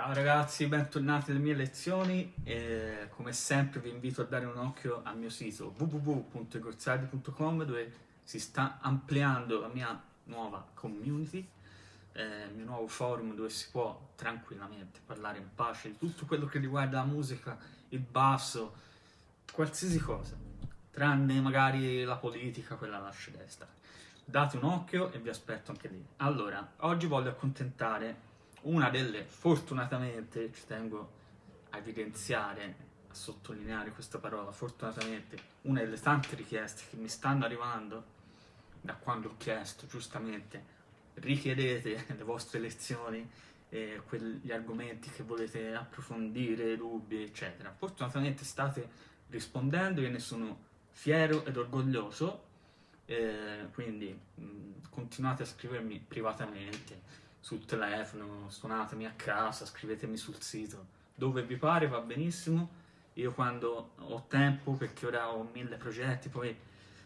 Ciao ragazzi, bentornati alle mie lezioni e come sempre vi invito a dare un occhio al mio sito www.egorzardi.com dove si sta ampliando la mia nuova community, eh, il mio nuovo forum dove si può tranquillamente parlare in pace di tutto quello che riguarda la musica, il basso, qualsiasi cosa, tranne magari la politica, quella lasciate stare. Date un occhio e vi aspetto anche lì. Allora, oggi voglio accontentare una delle, fortunatamente, ci tengo a evidenziare, a sottolineare questa parola, fortunatamente, una delle tante richieste che mi stanno arrivando da quando ho chiesto, giustamente, richiedete le vostre lezioni, eh, quegli argomenti che volete approfondire, dubbi, eccetera. Fortunatamente state rispondendo, io ne sono fiero ed orgoglioso, eh, quindi mh, continuate a scrivermi privatamente, sul telefono, suonatemi a casa, scrivetemi sul sito, dove vi pare va benissimo, io quando ho tempo, perché ora ho mille progetti, poi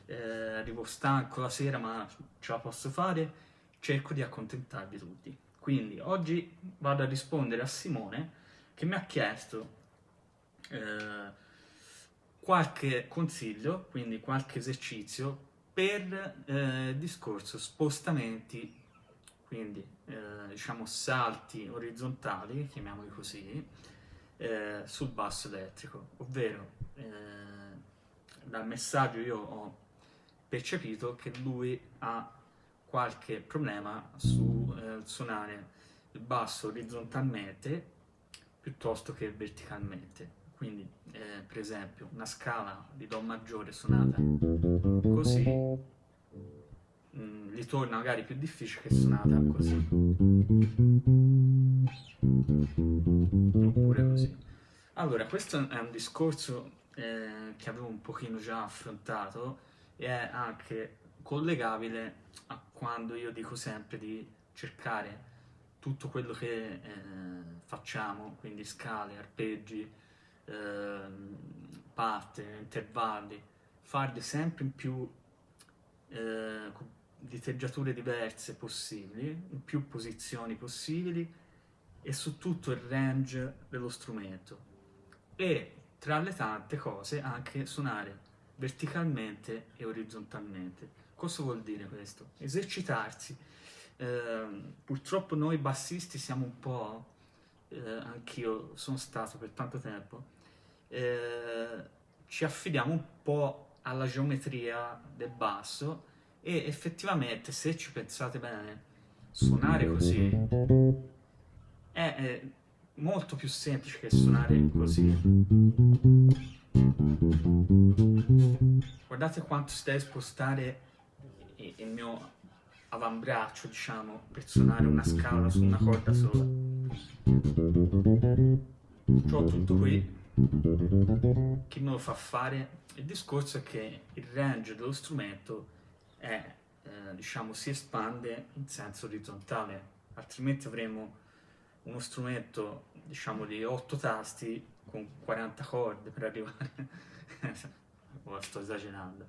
eh, arrivo stanco la sera ma ce la posso fare, cerco di accontentarvi tutti. Quindi oggi vado a rispondere a Simone che mi ha chiesto eh, qualche consiglio, quindi qualche esercizio per eh, discorso spostamenti quindi eh, diciamo salti orizzontali, chiamiamoli così, eh, sul basso elettrico, ovvero eh, dal messaggio io ho percepito che lui ha qualche problema su eh, suonare il basso orizzontalmente piuttosto che verticalmente. Quindi, eh, per esempio, una scala di Do maggiore suonata così mh, gli torna magari più difficile che suonata così. Oppure così. Allora, questo è un discorso eh, che avevo un pochino già affrontato e è anche collegabile a quando io dico sempre di cercare tutto quello che eh, facciamo, quindi scale, arpeggi, eh, parte, intervalli, farli sempre in più eh, di teggiature diverse possibili, in più posizioni possibili e su tutto il range dello strumento e tra le tante cose anche suonare verticalmente e orizzontalmente. Cosa vuol dire questo? Esercitarsi. Eh, purtroppo noi bassisti siamo un po', eh, anch'io sono stato per tanto tempo, eh, ci affidiamo un po' alla geometria del basso e effettivamente se ci pensate bene suonare così è, è molto più semplice che suonare così. Guardate quanto si deve spostare il mio avambraccio diciamo per suonare una scala su una corda sola. Ho tutto qui. Che me lo fa fare? Il discorso è che il range dello strumento è, eh, diciamo, si espande in senso orizzontale, altrimenti avremo uno strumento, diciamo, di 8 tasti con 40 corde per arrivare... oh, sto esagerando.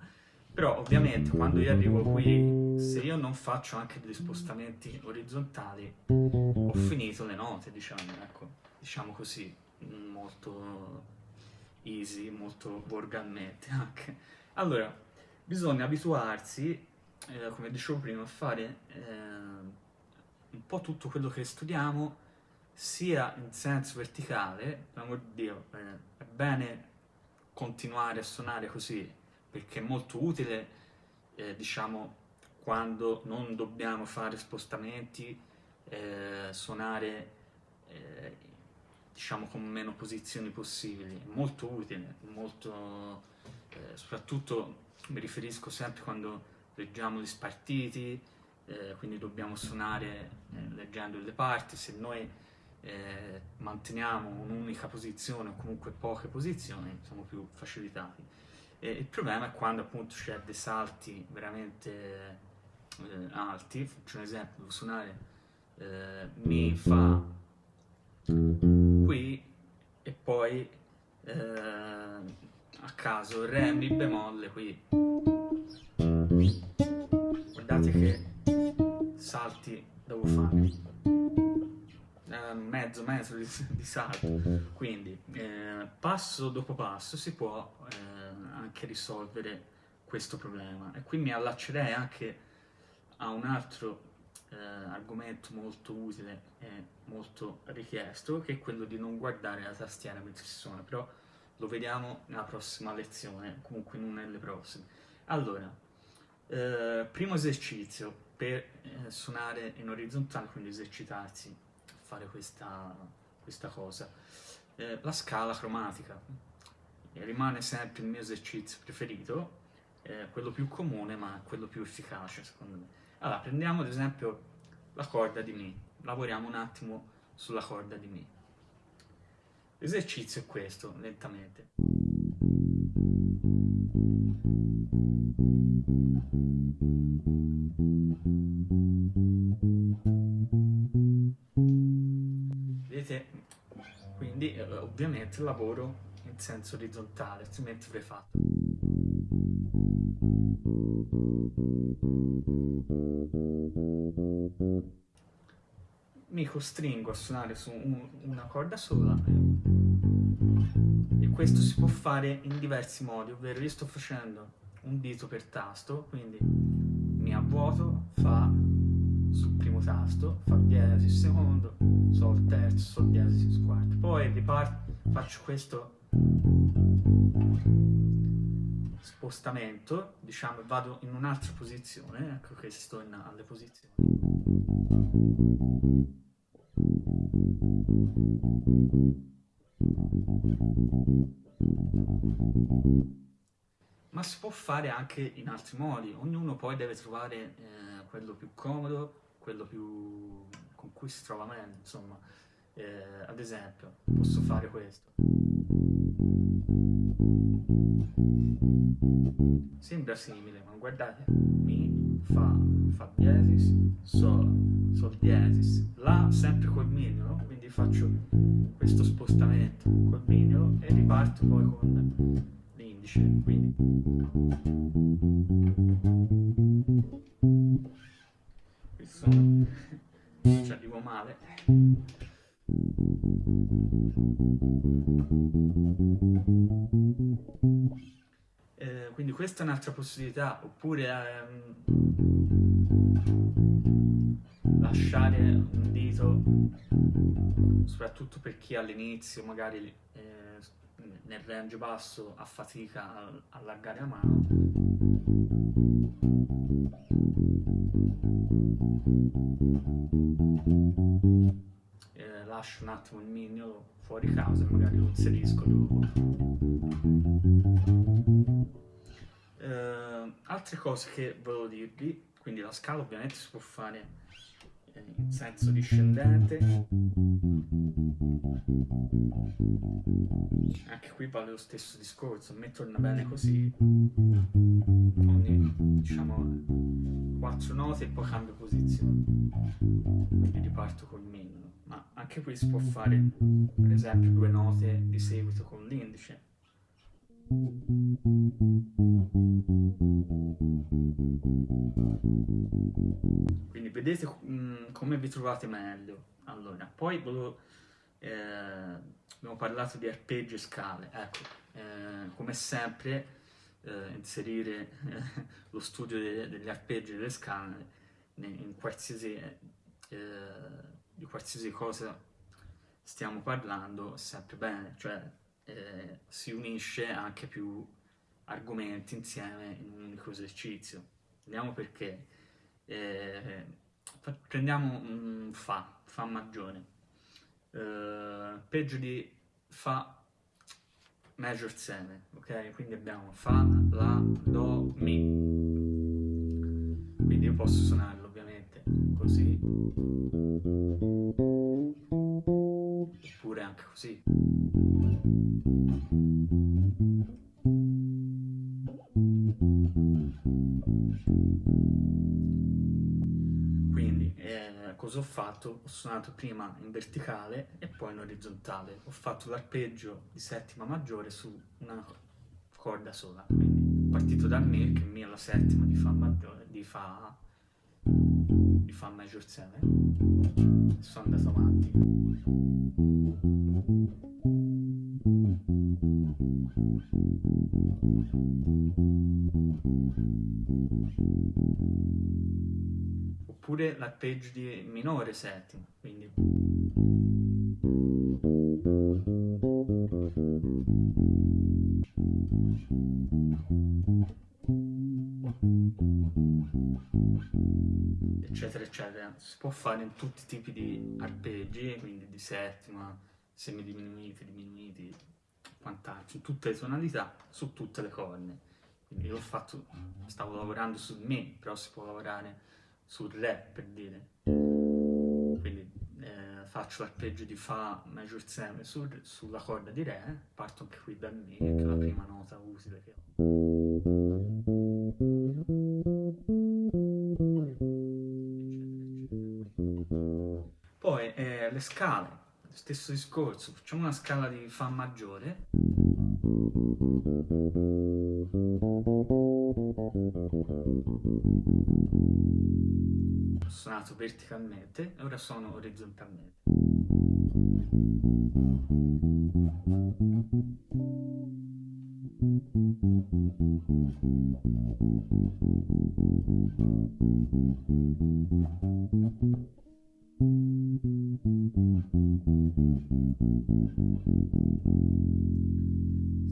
Però ovviamente quando io arrivo qui, se io non faccio anche degli spostamenti orizzontali, ho finito le note, diciamo, ecco, diciamo così, molto easy, molto volgarmente anche. Allora, bisogna abituarsi, eh, come dicevo prima, a fare eh, un po' tutto quello che studiamo, sia in senso verticale, per di Dio, eh, è bene continuare a suonare così, perché è molto utile, eh, diciamo, quando non dobbiamo fare spostamenti, eh, suonare eh, diciamo con meno posizioni possibili, è molto utile, molto, soprattutto mi riferisco sempre quando leggiamo gli spartiti, eh, quindi dobbiamo suonare eh, leggendo le parti, se noi eh, manteniamo un'unica posizione o comunque poche posizioni siamo più facilitati. E il problema è quando appunto c'è dei salti veramente eh, alti, faccio un esempio, devo suonare eh, Mi, Fa, qui e poi a caso Re, Mi bemolle qui. Guardate che salti devo fare. mezzo metro di, di salto. Quindi eh, passo dopo passo si può eh, anche risolvere questo problema. E qui mi allaccerei anche a un altro eh, argomento molto utile e molto richiesto, che è quello di non guardare la tastiera mentre si suona, però lo vediamo nella prossima lezione, comunque non nelle prossime. Allora, eh, primo esercizio per eh, suonare in orizzontale, quindi esercitarsi a fare questa, questa cosa. Eh, la scala cromatica rimane sempre il mio esercizio preferito, eh, quello più comune ma quello più efficace secondo me. Allora, prendiamo ad esempio la corda di Mi, lavoriamo un attimo sulla corda di Mi. L'esercizio è questo, lentamente. Vedete? Quindi eh, ovviamente lavoro in senso orizzontale, altrimenti avrei fatto. Mi costringo a suonare su un, una corda sola e questo si può fare in diversi modi, ovvero io sto facendo un dito per tasto, quindi mi avvuoto, fa sul primo tasto, fa diesis secondo, sol terzo, sol diesis quarto, poi riparto, faccio questo spostamento, diciamo, vado in un'altra posizione, ecco che sto in alle posizioni. Ma si può fare anche in altri modi, ognuno poi deve trovare eh, quello più comodo, quello più con cui si trova meglio, insomma. Eh, ad esempio, posso fare questo. Sembra simile, ma guardate, Mi, Fa, Fa diesis, Sol, Sol diesis, La sempre col mignolo, quindi faccio questo spostamento col mignolo e riparto poi con l'indice, quindi... Questo ci arrivo male. Eh, quindi questa è un'altra possibilità, oppure ehm, lasciare un dito, soprattutto per chi all'inizio magari eh, nel range basso ha fatica a allargare la mano. lascio un attimo il mignolo fuori casa e magari lo inserisco dopo. Uh, altre cose che volevo dirvi, quindi la scala ovviamente si può fare eh, in senso discendente. Anche qui vale lo stesso discorso a me torna bene così ogni diciamo quattro note e poi cambio posizione. Quindi riparto col mignolo ma anche qui si può fare per esempio due note di seguito con l'indice quindi vedete mh, come vi trovate meglio. Allora poi volevo eh, abbiamo parlato di arpeggi e scale. Ecco eh, come sempre eh, inserire eh, lo studio de degli arpeggi e delle scale in qualsiasi eh, di qualsiasi cosa stiamo parlando sempre bene, cioè eh, si unisce anche più argomenti insieme in un unico esercizio. Vediamo perché. Eh, prendiamo un Fa, Fa maggiore. Eh, peggio di Fa major 7, ok? Quindi abbiamo Fa, La, Do, Mi. Quindi io posso suonarlo ovviamente così oppure anche così. Quindi eh, cosa ho fatto? ho suonato prima in verticale e poi in orizzontale. Ho fatto l'arpeggio di settima maggiore su una corda sola. Quindi partito da Me che Mi è la settima di Fa maggiore di Fa di Fa major 7 sono andato avanti. Oppure l'arpeggio di minore settima, quindi eccetera eccetera. Si può fare in tutti i tipi di arpeggi quindi di settima semidiminuiti diminuiti quant'altro in tutte le tonalità su tutte le corne. Quindi io ho fatto stavo lavorando su me però si può lavorare sul re per dire. Quindi eh, faccio l'arpeggio di fa major 7 su, sulla corda di re parto anche qui da mi che è la prima nota utile che ho le scale, stesso discorso, facciamo una scala di Fa maggiore. Ho suonato verticalmente e ora suono orizzontalmente.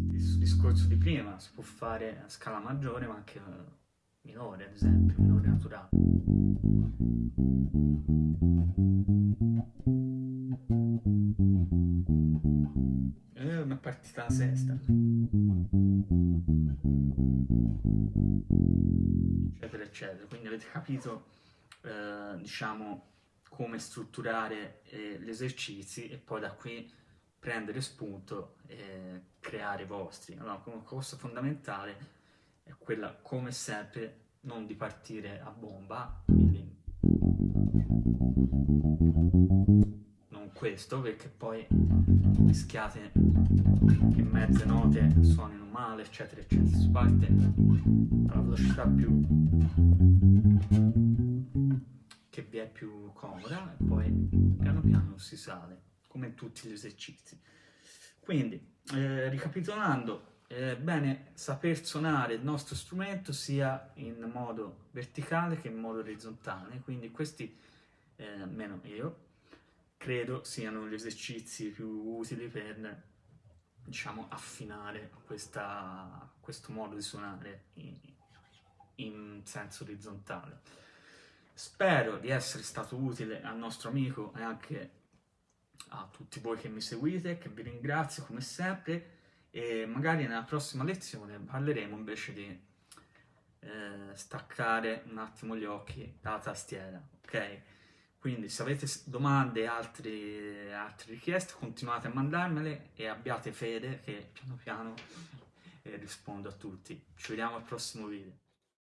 Stesso discorso di prima, si può fare a scala maggiore ma anche minore, ad esempio, minore naturale. E una partita sesta. Eccetera, eccetera. Quindi avete capito, eh, diciamo, come strutturare eh, gli esercizi e poi da qui prendere spunto e creare i vostri. Allora, una cosa fondamentale è quella, come sempre, non di partire a bomba, quindi non questo, perché poi rischiate che mezze note suonino male, eccetera, eccetera. Si parte alla velocità più che vi è più comoda e poi piano piano si sale, come tutti gli esercizi. Quindi, eh, ricapitolando, è bene saper suonare il nostro strumento sia in modo verticale che in modo orizzontale, quindi questi, eh, almeno io, credo siano gli esercizi più utili per diciamo affinare questa, questo modo di suonare in, in senso orizzontale. Spero di essere stato utile al nostro amico e anche a tutti voi che mi seguite, che vi ringrazio come sempre e magari nella prossima lezione parleremo invece di eh, staccare un attimo gli occhi dalla tastiera, ok? Quindi se avete domande e altre, altre richieste continuate a mandarmele e abbiate fede che piano piano eh, rispondo a tutti. Ci vediamo al prossimo video.